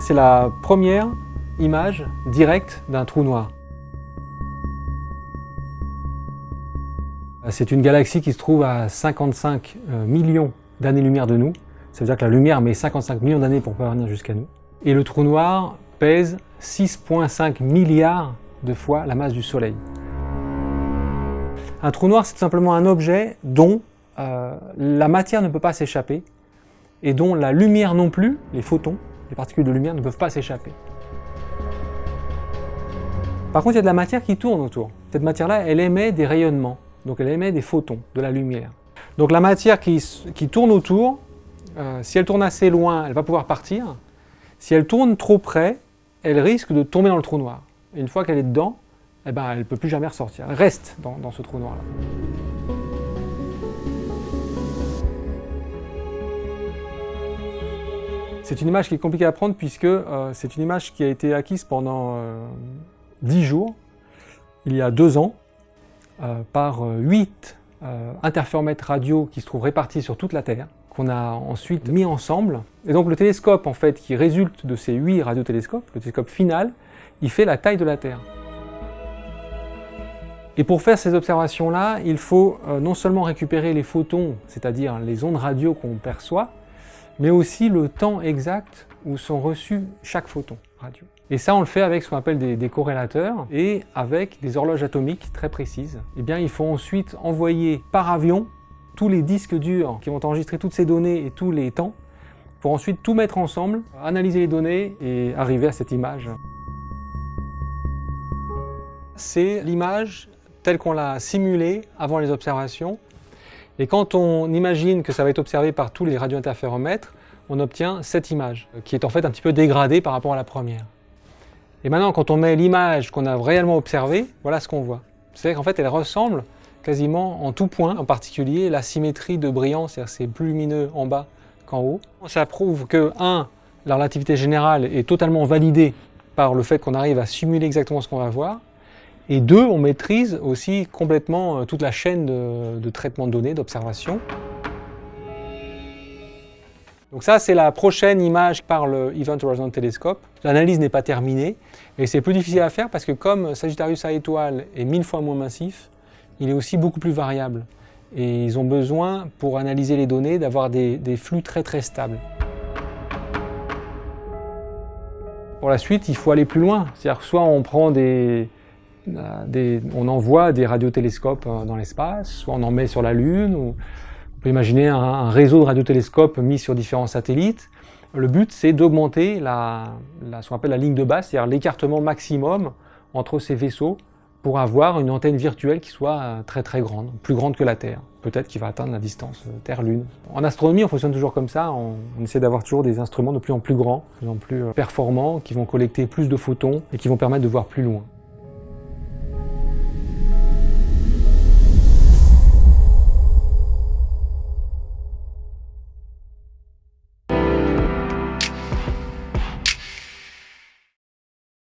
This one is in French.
C'est la première image directe d'un trou noir. C'est une galaxie qui se trouve à 55 euh, millions d'années-lumière de nous. Ça veut dire que la lumière met 55 millions d'années pour parvenir jusqu'à nous. Et le trou noir pèse 6,5 milliards de fois la masse du Soleil. Un trou noir, c'est tout simplement un objet dont euh, la matière ne peut pas s'échapper et dont la lumière non plus, les photons, les particules de lumière ne peuvent pas s'échapper. Par contre, il y a de la matière qui tourne autour. Cette matière-là, elle émet des rayonnements, donc elle émet des photons, de la lumière. Donc la matière qui, tourne autour, euh, si elle tourne assez loin, elle va pouvoir partir. Si elle tourne trop près, elle risque de tomber dans le trou noir. Et une fois qu'elle est dedans, eh ben, elle ne peut plus jamais ressortir. Elle reste dans, ce trou noir-là. C'est une image qui est compliquée à prendre puisque euh, c'est une image qui a été acquise pendant euh, dix 10 jours, il y a deux ans, euh, par 8 interféromètres radio qui se trouvent répartis sur toute la Terre, qu'on a ensuite mis ensemble. Et donc le télescope en fait qui résulte de ces 8 radiotélescopes, le télescope final, il fait la taille de la Terre. Et pour faire ces observations-là, il faut euh, non seulement récupérer les photons, c'est-à-dire les ondes radio qu'on perçoit, mais aussi le temps exact où sont reçus chaque photon radio. Et ça, on le fait avec ce qu'on appelle des, corrélateurs et avec des horloges atomiques très précises. Eh bien, il faut ensuite envoyer par avion tous les disques durs qui vont enregistrer toutes ces données et tous les temps pour ensuite tout mettre ensemble, analyser les données et arriver à cette image. C'est l'image telle qu'on l'a simulée avant les observations. Et quand on imagine que ça va être observé par tous les radiointerféromètres, on obtient cette image, qui est en fait un petit peu dégradée par rapport à la première. Et maintenant, quand on met l'image qu'on a réellement observée, voilà ce qu'on voit. C'est-à-dire qu'en fait, elle ressemble quasiment en tout point, en particulier la symétrie de brillance, c'est-à-dire c'est plus lumineux en bas qu'en haut. Ça prouve que, un, la relativité générale est totalement validée par le fait qu'on arrive à simuler exactement ce qu'on va voir, et deux, on maîtrise aussi complètement euh, toute la chaîne de, traitement de données, d'observation. Donc ça, c'est la prochaine image par le Event Horizon Telescope. L'analyse n'est pas terminée et c'est plus difficile à faire parce que comme Sagittarius A étoile est mille fois moins massif, il est aussi beaucoup plus variable. Et ils ont besoin, pour analyser les données, d'avoir des, des flux très très stables. Pour la suite, il faut aller plus loin. C'est-à-dire soit on prend des, on envoie des radiotélescopes euh, dans l'espace, soit on en met sur la Lune, ou on peut imaginer un, réseau de radiotélescopes mis sur différents satellites. Le but, c'est d'augmenter la, ce qu'on appelle la ligne de base, c'est-à-dire l'écartement maximum entre ces vaisseaux pour avoir une antenne virtuelle qui soit euh, très très grande, plus grande que la Terre. Peut-être qu'il va atteindre la distance euh, Terre-Lune. En astronomie, on fonctionne toujours comme ça, on, on essaie d'avoir toujours des instruments de plus en plus grands, de plus en plus performants, qui vont collecter plus de photons et qui vont permettre de voir plus loin.